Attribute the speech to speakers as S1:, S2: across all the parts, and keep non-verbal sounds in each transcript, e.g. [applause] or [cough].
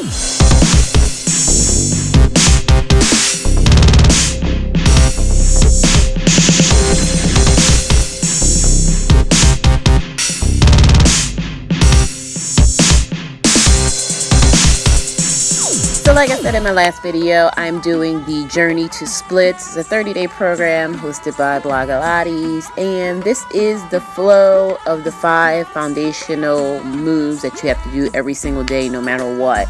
S1: Peace. Like I said in my last video, I'm doing the Journey to Splits. It's a 30-day program hosted by Blogilates, and this is the flow of the five foundational moves that you have to do every single day, no matter what.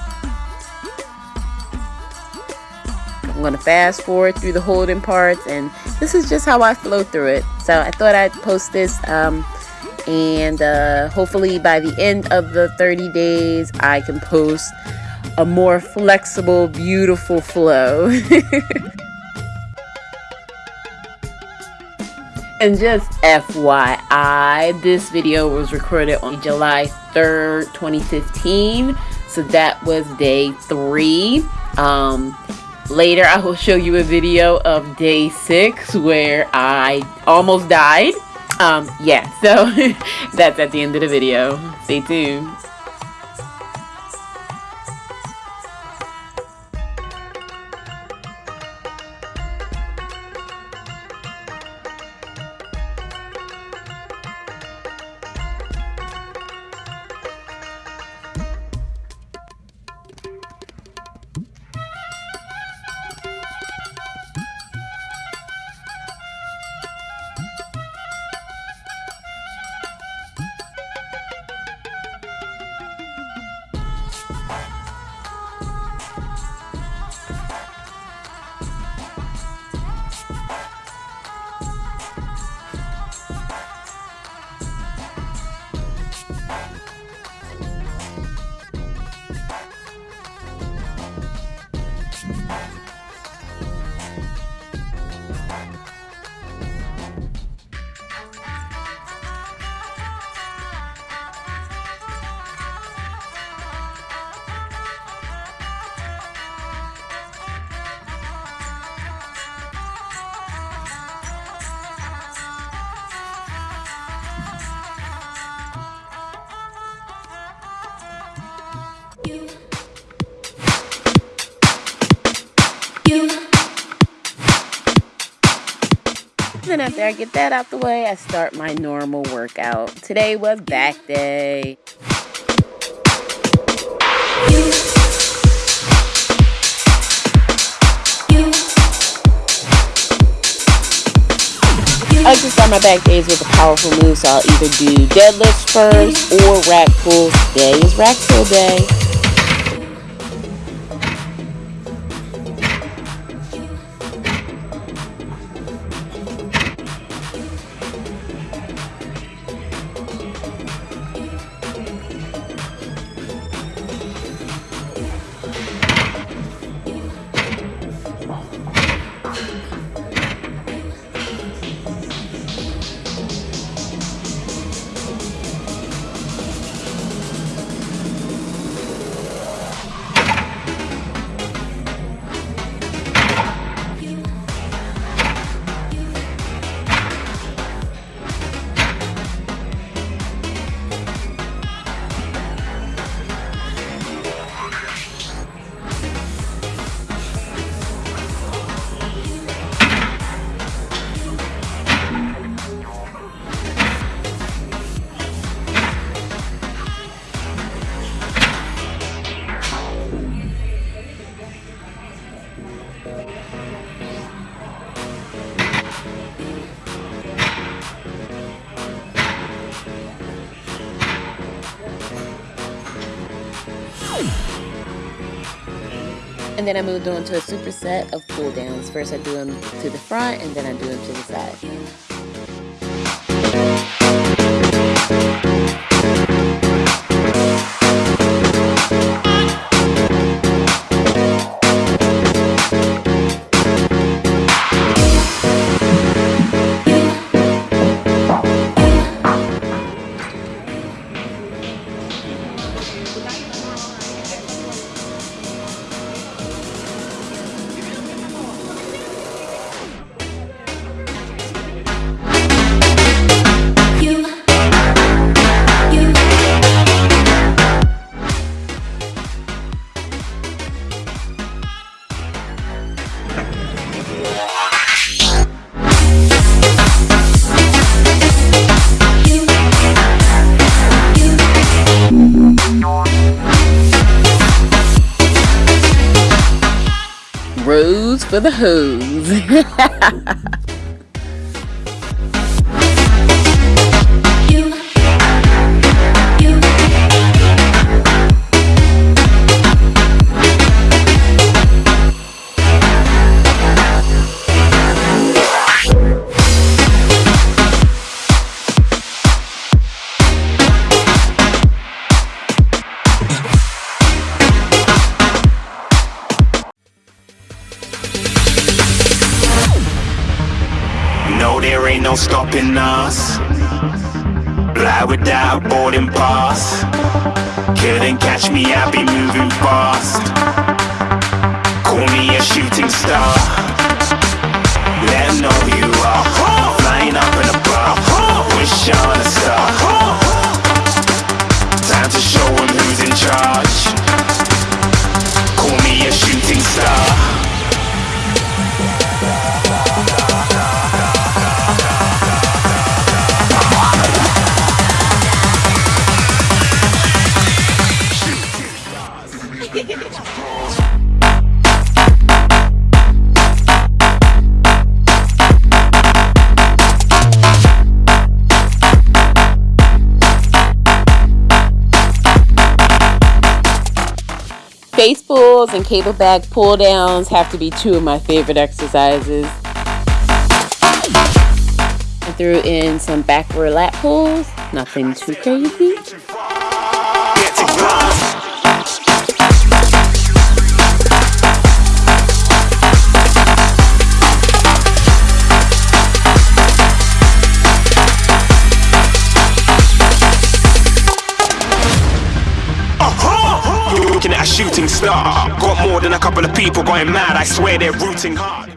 S1: I'm going to fast forward through the holding parts, and this is just how I flow through it. So I thought I'd post this, um, and uh, hopefully by the end of the 30 days, I can post a more flexible, beautiful flow. [laughs] and just FYI, this video was recorded on July 3rd, 2015. So that was day three. Um, later, I will show you a video of day six where I almost died. Um, yeah, so [laughs] that's at the end of the video. Stay tuned. Then after I get that out the way, I start my normal workout. Today was back day. I to start my back days with a powerful move, so I'll either do deadlifts first or rack pulls. Today is rack pull day. Then I moved on to a superset of pull downs. First I do them to the front and then I do them to the side. rose for the hose. [laughs]
S2: Fly without boarding pass. Couldn't catch me, I be moving fast. Call me a shooting star. Let know you are. Flying up in a bar. Wish on a star.
S1: Face pulls and cable back pull downs have to be two of my favorite exercises. I threw in some backward lat pulls, nothing too crazy.
S2: Shooting star. Got more than a couple of people going mad. I swear they're rooting hard.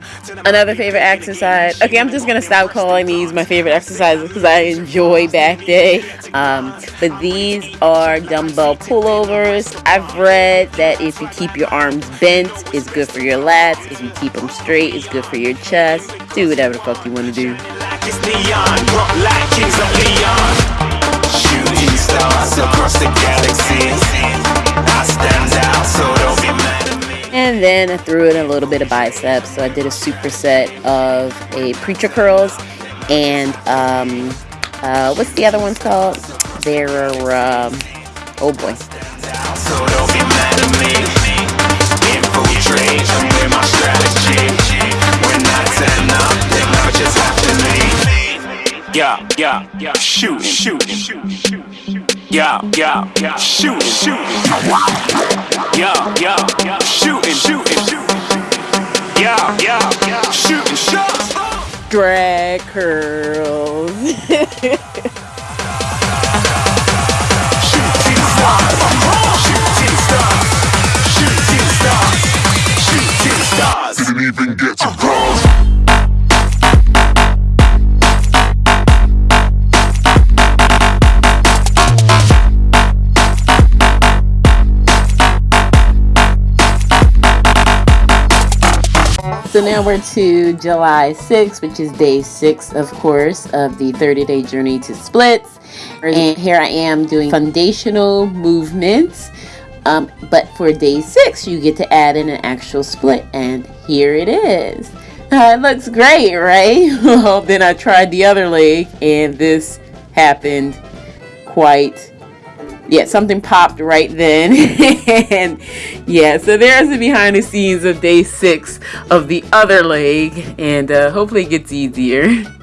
S1: Another favorite exercise. Okay, I'm just gonna stop calling these my favorite exercises because I enjoy back day. Um, but these are dumbbell pullovers. I've read that if you keep your arms bent, it's good for your lats. If you keep them straight, it's good for your chest. Do whatever the fuck you want to do.
S2: Like it's neon, rock like kings of Leon. Shooting stars across the galaxy.
S1: And then I threw in a little bit of biceps. So I did a superset of a preacher curls and um, uh, what's the other ones called? There are, um, oh boy.
S2: Yeah, yeah, yeah. Shoot, shoot, Yeah, yeah, yeah. Shoot, shoot. Yeah, yeah, yeah. Shooting, shooting. Yeah, yeah, yeah. Shooting shots.
S1: drag curls. [laughs] So now we're to July 6th, which is day six, of course, of the 30 day journey to splits. And here I am doing foundational movements. Um, but for day six, you get to add in an actual split. And here it is. Uh, [laughs] it looks great, right? [laughs] well, then I tried the other leg, and this happened quite yeah, something popped right then. [laughs] and yeah, so there's the behind the scenes of day six of the other leg, and uh, hopefully it gets easier. [laughs]